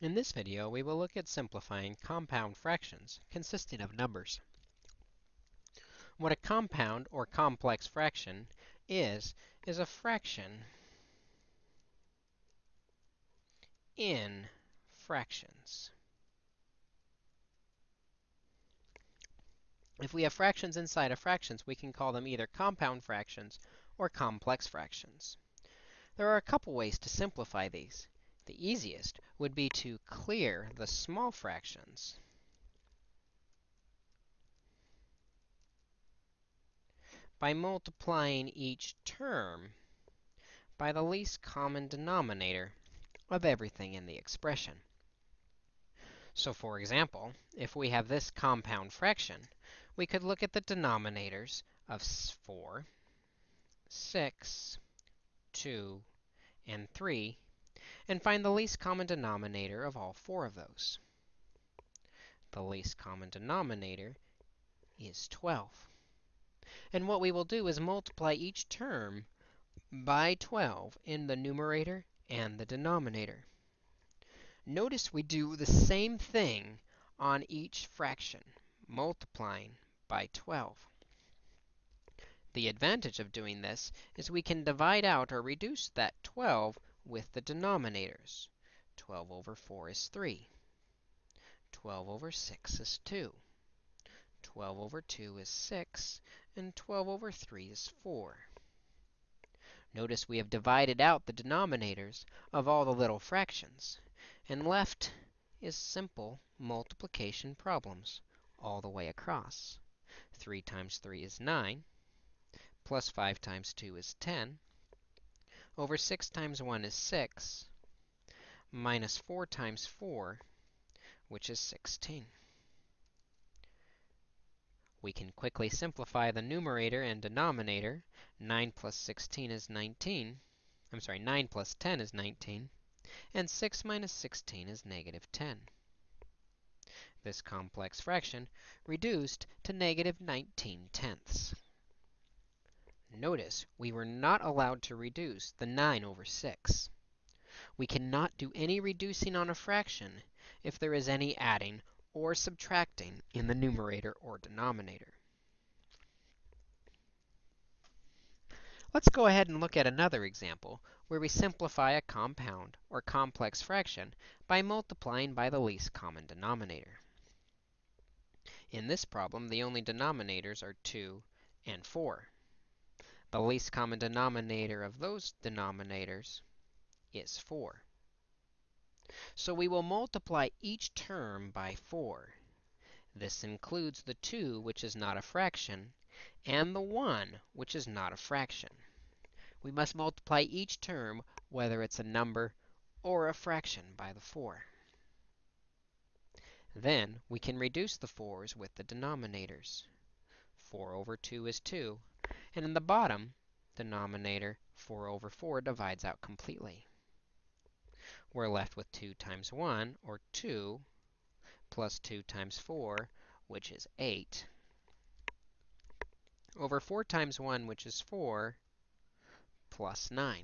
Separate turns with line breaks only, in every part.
In this video, we will look at simplifying compound fractions consisting of numbers. What a compound or complex fraction is, is a fraction in fractions. If we have fractions inside of fractions, we can call them either compound fractions or complex fractions. There are a couple ways to simplify these. The easiest would be to clear the small fractions by multiplying each term by the least common denominator of everything in the expression. So for example, if we have this compound fraction, we could look at the denominators of 4, 6, 2, and 3 and find the least common denominator of all four of those. The least common denominator is 12. And what we will do is multiply each term by 12 in the numerator and the denominator. Notice we do the same thing on each fraction, multiplying by 12. The advantage of doing this is we can divide out or reduce that 12 with the denominators. 12 over 4 is 3. 12 over 6 is 2. 12 over 2 is 6. And 12 over 3 is 4. Notice we have divided out the denominators of all the little fractions. And left is simple multiplication problems all the way across. 3 times 3 is 9, plus 5 times 2 is 10, over 6 times 1 is 6, minus 4 times 4, which is 16. We can quickly simplify the numerator and denominator. 9 plus 16 is 19. I'm sorry, 9 plus 10 is 19. And 6 minus 16 is negative 10. This complex fraction reduced to negative 19 tenths. Notice we were not allowed to reduce the 9 over 6. We cannot do any reducing on a fraction if there is any adding or subtracting in the numerator or denominator. Let's go ahead and look at another example where we simplify a compound or complex fraction by multiplying by the least common denominator. In this problem, the only denominators are 2 and 4. The least common denominator of those denominators is 4. So we will multiply each term by 4. This includes the 2, which is not a fraction, and the 1, which is not a fraction. We must multiply each term, whether it's a number or a fraction, by the 4. Then we can reduce the 4's with the denominators. 4 over 2 is 2, and in the bottom the denominator, 4 over 4 divides out completely. We're left with 2 times 1, or 2, plus 2 times 4, which is 8, over 4 times 1, which is 4, plus 9.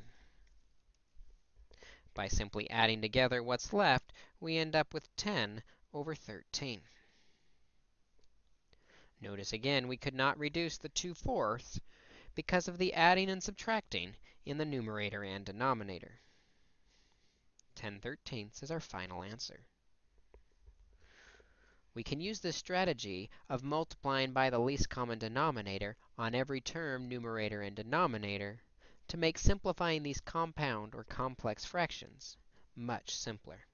By simply adding together what's left, we end up with 10 over 13. Notice again, we could not reduce the 2 fourths because of the adding and subtracting in the numerator and denominator. 10 thirteenths is our final answer. We can use this strategy of multiplying by the least common denominator on every term, numerator and denominator, to make simplifying these compound or complex fractions much simpler.